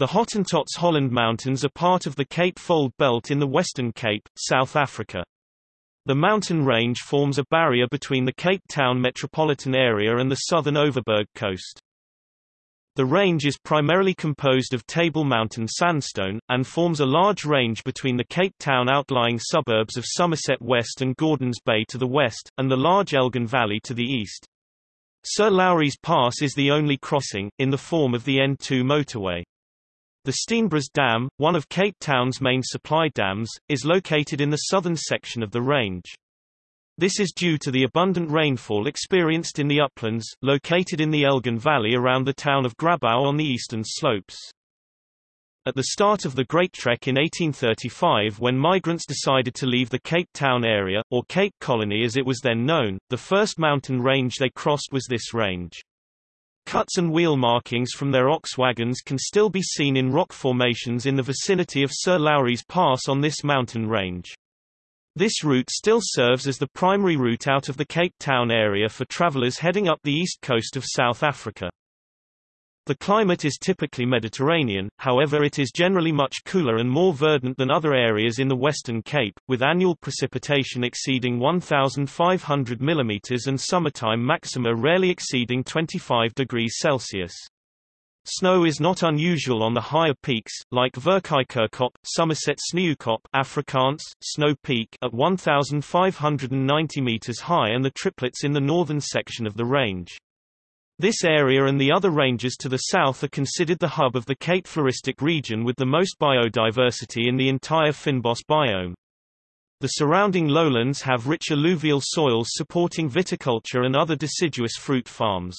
The Hottentots Holland Mountains are part of the Cape Fold Belt in the Western Cape, South Africa. The mountain range forms a barrier between the Cape Town metropolitan area and the southern Overberg coast. The range is primarily composed of Table Mountain sandstone, and forms a large range between the Cape Town outlying suburbs of Somerset West and Gordons Bay to the west, and the large Elgin Valley to the east. Sir Lowry's Pass is the only crossing, in the form of the N2 motorway. The Steenbras Dam, one of Cape Town's main supply dams, is located in the southern section of the range. This is due to the abundant rainfall experienced in the uplands, located in the Elgin Valley around the town of Grabouw on the eastern slopes. At the start of the Great Trek in 1835 when migrants decided to leave the Cape Town area, or Cape Colony as it was then known, the first mountain range they crossed was this range. Cuts and wheel markings from their ox wagons can still be seen in rock formations in the vicinity of Sir Lowry's Pass on this mountain range. This route still serves as the primary route out of the Cape Town area for travelers heading up the east coast of South Africa. The climate is typically Mediterranean, however it is generally much cooler and more verdant than other areas in the Western Cape, with annual precipitation exceeding 1,500 mm and summertime maxima rarely exceeding 25 degrees Celsius. Snow is not unusual on the higher peaks, like Verkheikkerkop, Somerset Sneeukop Afrikaans, Snow Peak at 1,590 meters high and the triplets in the northern section of the range. This area and the other ranges to the south are considered the hub of the Cape Floristic region with the most biodiversity in the entire Fynbos biome. The surrounding lowlands have rich alluvial soils supporting viticulture and other deciduous fruit farms.